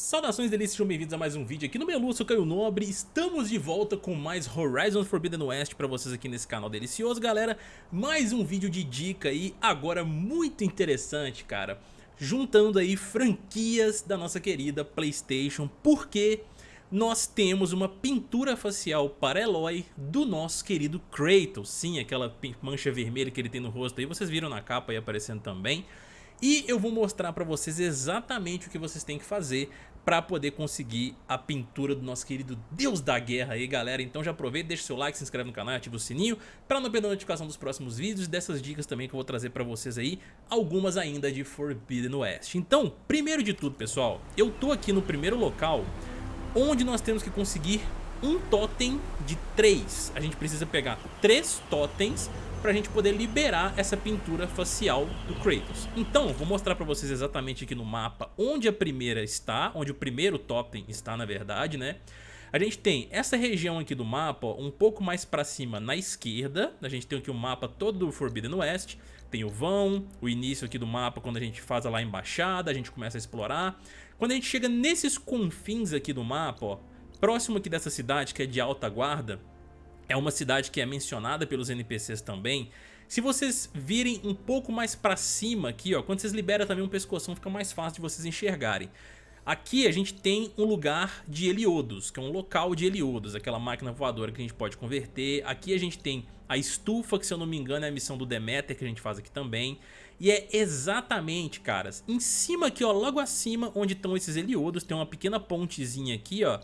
Saudações delícias, sejam bem-vindos a mais um vídeo aqui no Melu, eu sou Caio Nobre Estamos de volta com mais Horizon Forbidden West pra vocês aqui nesse canal delicioso, galera. Mais um vídeo de dica aí, agora muito interessante, cara. Juntando aí franquias da nossa querida Playstation Porque nós temos uma pintura facial para Eloy do nosso querido Kratos. Sim, aquela mancha vermelha que ele tem no rosto aí, vocês viram na capa aí aparecendo também e eu vou mostrar para vocês exatamente o que vocês têm que fazer para poder conseguir a pintura do nosso querido Deus da Guerra aí, galera. Então já aproveita, deixa seu like, se inscreve no canal, ativa o sininho para não perder a notificação dos próximos vídeos e dessas dicas também que eu vou trazer para vocês aí, algumas ainda de Forbidden West. Então, primeiro de tudo, pessoal, eu tô aqui no primeiro local onde nós temos que conseguir um totem de três. A gente precisa pegar três totens para a gente poder liberar essa pintura facial do Kratos. Então, vou mostrar para vocês exatamente aqui no mapa onde a primeira está, onde o primeiro totem está na verdade, né? A gente tem essa região aqui do mapa, ó, um pouco mais para cima na esquerda, a gente tem aqui o mapa todo do Forbidden West, tem o vão, o início aqui do mapa quando a gente faz lá a embaixada, a gente começa a explorar. Quando a gente chega nesses confins aqui do mapa, ó, próximo aqui dessa cidade que é de alta guarda, é uma cidade que é mencionada pelos NPCs também. Se vocês virem um pouco mais pra cima aqui, ó, quando vocês liberam também um pescoção, fica mais fácil de vocês enxergarem. Aqui a gente tem um lugar de Heliodos, que é um local de Heliodos, aquela máquina voadora que a gente pode converter. Aqui a gente tem a estufa, que se eu não me engano é a missão do Demeter que a gente faz aqui também. E é exatamente, caras, em cima aqui, ó, logo acima, onde estão esses Heliodos, tem uma pequena pontezinha aqui, ó.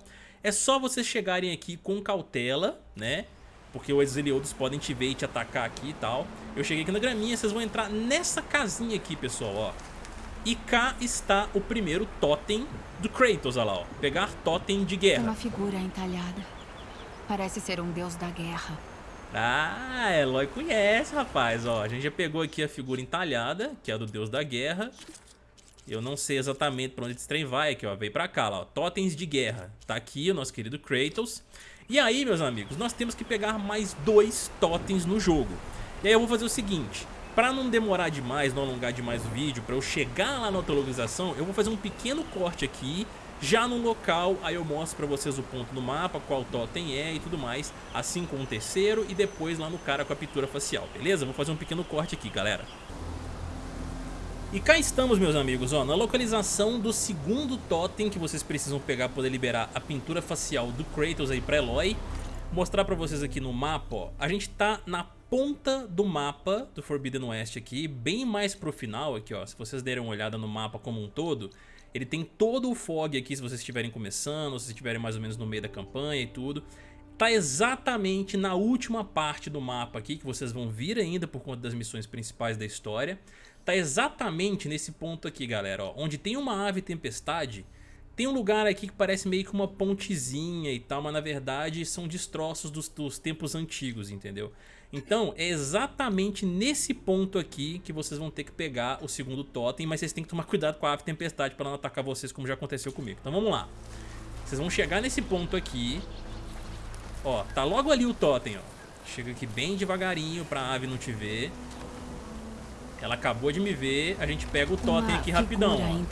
É só vocês chegarem aqui com cautela, né? Porque os Heliodos podem te ver e te atacar aqui e tal. Eu cheguei aqui na graminha, vocês vão entrar nessa casinha aqui, pessoal, ó. E cá está o primeiro totem do Kratos, olha lá, ó. Pegar totem de guerra. É uma figura entalhada. Parece ser um deus da guerra. Ah, Eloy conhece, rapaz, ó. A gente já pegou aqui a figura entalhada, que é a do deus da guerra. Eu não sei exatamente pra onde esse trem vai aqui, ó. Veio pra cá, ó. Totens de guerra. Tá aqui o nosso querido Kratos. E aí, meus amigos, nós temos que pegar mais dois totens no jogo. E aí eu vou fazer o seguinte. Pra não demorar demais, não alongar demais o vídeo, pra eu chegar lá na outra localização, eu vou fazer um pequeno corte aqui, já no local, aí eu mostro pra vocês o ponto no mapa, qual totem é e tudo mais, assim como o terceiro e depois lá no cara com a pintura facial, beleza? Vou fazer um pequeno corte aqui, galera. E cá estamos, meus amigos, ó, na localização do segundo totem que vocês precisam pegar para poder liberar a pintura facial do Kratos aí pra Eloy. Mostrar pra vocês aqui no mapa, ó, a gente tá na ponta do mapa do Forbidden West aqui, bem mais pro final aqui, ó, se vocês derem uma olhada no mapa como um todo, ele tem todo o fog aqui se vocês estiverem começando, se estiverem mais ou menos no meio da campanha e tudo. Tá exatamente na última parte do mapa aqui, que vocês vão vir ainda por conta das missões principais da história tá exatamente nesse ponto aqui, galera, ó, onde tem uma ave tempestade, tem um lugar aqui que parece meio que uma pontezinha e tal, mas na verdade são destroços dos, dos tempos antigos, entendeu? Então é exatamente nesse ponto aqui que vocês vão ter que pegar o segundo totem, mas vocês têm que tomar cuidado com a ave tempestade para não atacar vocês como já aconteceu comigo. Então vamos lá. Vocês vão chegar nesse ponto aqui, ó, tá logo ali o totem, ó. Chega aqui bem devagarinho pra ave não te ver. Ela acabou de me ver, a gente pega o totem aqui rapidão.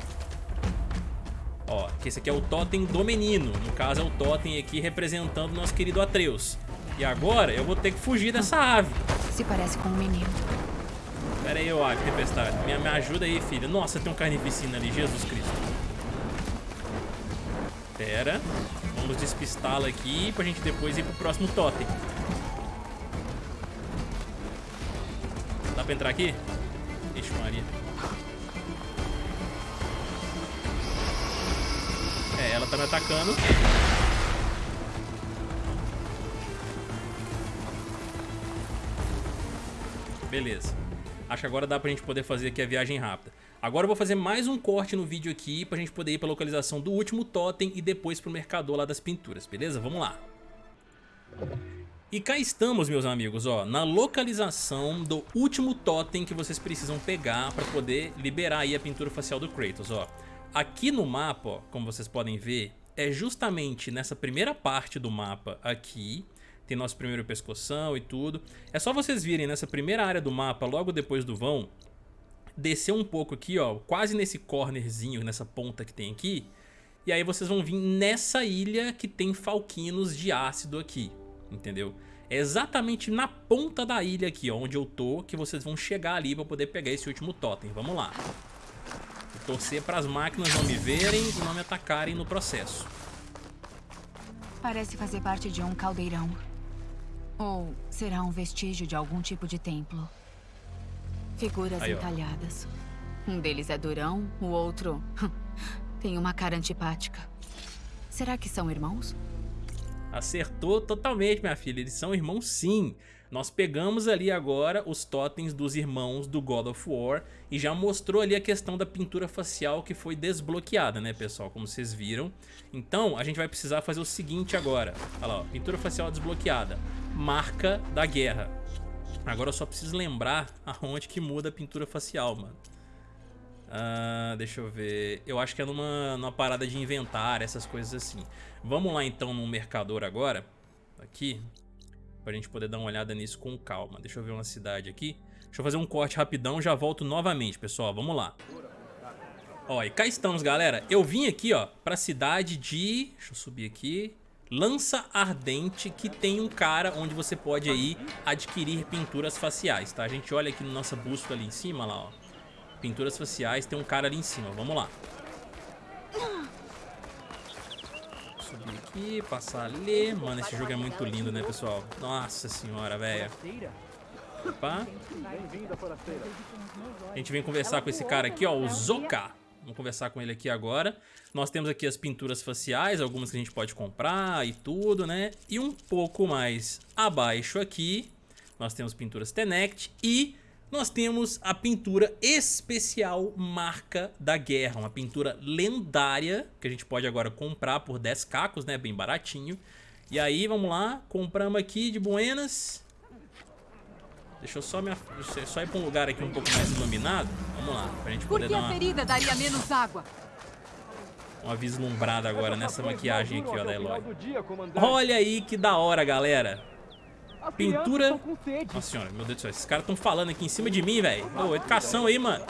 Ó. ó, que esse aqui é o totem do menino. No caso é o totem aqui representando o nosso querido Atreus. E agora eu vou ter que fugir dessa ave. Se parece com um menino. Pera aí, ô ave tempestade. Me, me ajuda aí, filha. Nossa, tem um carnificina ali, Jesus Cristo. Pera. Vamos despistá-la aqui pra gente depois ir pro próximo totem. Dá pra entrar aqui? Tá me atacando. Beleza. Acho que agora dá pra gente poder fazer aqui a viagem rápida. Agora eu vou fazer mais um corte no vídeo aqui pra gente poder ir pra localização do último totem e depois pro mercador lá das pinturas, beleza? Vamos lá. E cá estamos, meus amigos, ó, na localização do último totem que vocês precisam pegar para poder liberar aí a pintura facial do Kratos, ó. Aqui no mapa, ó, como vocês podem ver, é justamente nessa primeira parte do mapa aqui, tem nosso primeiro pescoção e tudo. É só vocês virem nessa primeira área do mapa, logo depois do vão, descer um pouco aqui, ó, quase nesse cornerzinho, nessa ponta que tem aqui, E aí vocês vão vir nessa ilha que tem falquinos de ácido aqui, entendeu? É exatamente na ponta da ilha aqui, ó, onde eu tô, que vocês vão chegar ali pra poder pegar esse último totem. Vamos lá. Torcer para as máquinas não me verem e não me atacarem no processo. Parece fazer parte de um caldeirão. Ou será um vestígio de algum tipo de templo. Figuras Aí, entalhadas. Um deles é durão, o outro tem uma cara antipática. Será que são irmãos? Acertou totalmente, minha filha. Eles são irmãos sim. Nós pegamos ali agora os totens dos irmãos do God of War e já mostrou ali a questão da pintura facial que foi desbloqueada, né, pessoal? Como vocês viram. Então, a gente vai precisar fazer o seguinte agora. Olha lá, ó, pintura facial desbloqueada. Marca da guerra. Agora eu só preciso lembrar aonde que muda a pintura facial, mano. Uh, deixa eu ver. Eu acho que é numa, numa parada de inventário, essas coisas assim. Vamos lá então no mercador agora. Aqui. Pra gente poder dar uma olhada nisso com calma. Deixa eu ver uma cidade aqui. Deixa eu fazer um corte rapidão, já volto novamente, pessoal. Vamos lá. Ó, e cá estamos, galera. Eu vim aqui, ó, pra cidade de... Deixa eu subir aqui. Lança Ardente, que tem um cara onde você pode aí adquirir pinturas faciais, tá? A gente olha aqui no nossa bússola ali em cima, lá, ó. Pinturas faciais, tem um cara ali em cima. Vamos lá. Subir aqui, passar ali. Mano, esse jogo é muito lindo, né, pessoal? Nossa senhora, velho. Opa. A gente vem conversar com esse cara aqui, ó, o Zoka. Vamos conversar com ele aqui agora. Nós temos aqui as pinturas faciais, algumas que a gente pode comprar e tudo, né? E um pouco mais abaixo aqui, nós temos pinturas Tenect e nós temos a pintura especial Marca da Guerra, uma pintura lendária que a gente pode agora comprar por 10 cacos, né, bem baratinho. E aí, vamos lá, compramos aqui de buenas. Deixa eu só, me, só ir para um lugar aqui um pouco mais iluminado. Vamos lá, pra gente poder Porque dar uma... a ferida daria menos água? Uma vislumbrada agora nessa maquiagem aqui, ó, da Eloy. Olha aí que da hora, galera. Pintura... Nossa senhora, meu Deus do céu. Esses caras estão falando aqui em cima de mim, velho. Ô, educação aí, mano.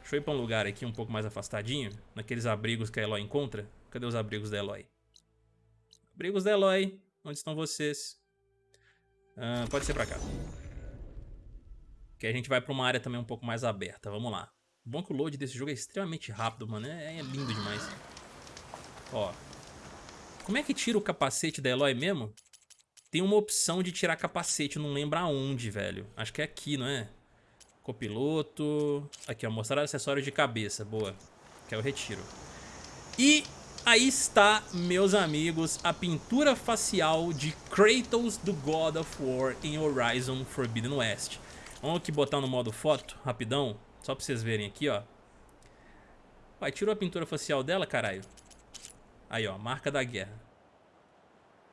Deixa eu ir pra um lugar aqui um pouco mais afastadinho. Naqueles abrigos que a Eloy encontra. Cadê os abrigos da Eloy? Abrigos da Eloy. Onde estão vocês? Ah, pode ser pra cá. Que a gente vai pra uma área também um pouco mais aberta. Vamos lá. O bom que o load desse jogo é extremamente rápido, mano. É, é lindo demais. Ó. Como é que tira o capacete da Eloy mesmo? Tem uma opção de tirar capacete, não lembro aonde, velho. Acho que é aqui, não é? Copiloto. Aqui, ó, mostrar acessórios de cabeça. Boa. Que é o retiro. E aí está, meus amigos, a pintura facial de Kratos do God of War em Horizon Forbidden West. Vamos aqui botar no modo foto, rapidão. Só pra vocês verem aqui, ó. Vai, tirou a pintura facial dela, caralho. Aí, ó, marca da guerra.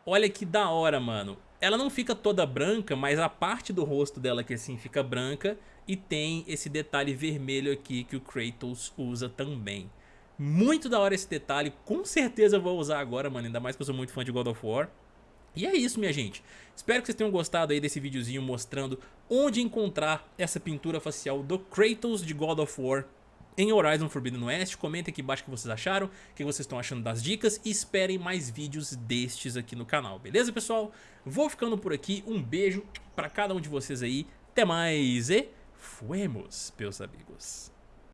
Olha que da hora, mano. Ela não fica toda branca, mas a parte do rosto dela que assim fica branca e tem esse detalhe vermelho aqui que o Kratos usa também. Muito da hora esse detalhe, com certeza eu vou usar agora, mano, ainda mais que eu sou muito fã de God of War. E é isso, minha gente. Espero que vocês tenham gostado aí desse videozinho mostrando onde encontrar essa pintura facial do Kratos de God of War em Horizon Forbidden West. Comentem aqui embaixo o que vocês acharam, o que vocês estão achando das dicas e esperem mais vídeos destes aqui no canal, beleza pessoal? Vou ficando por aqui, um beijo para cada um de vocês aí, até mais e fuemos, meus amigos.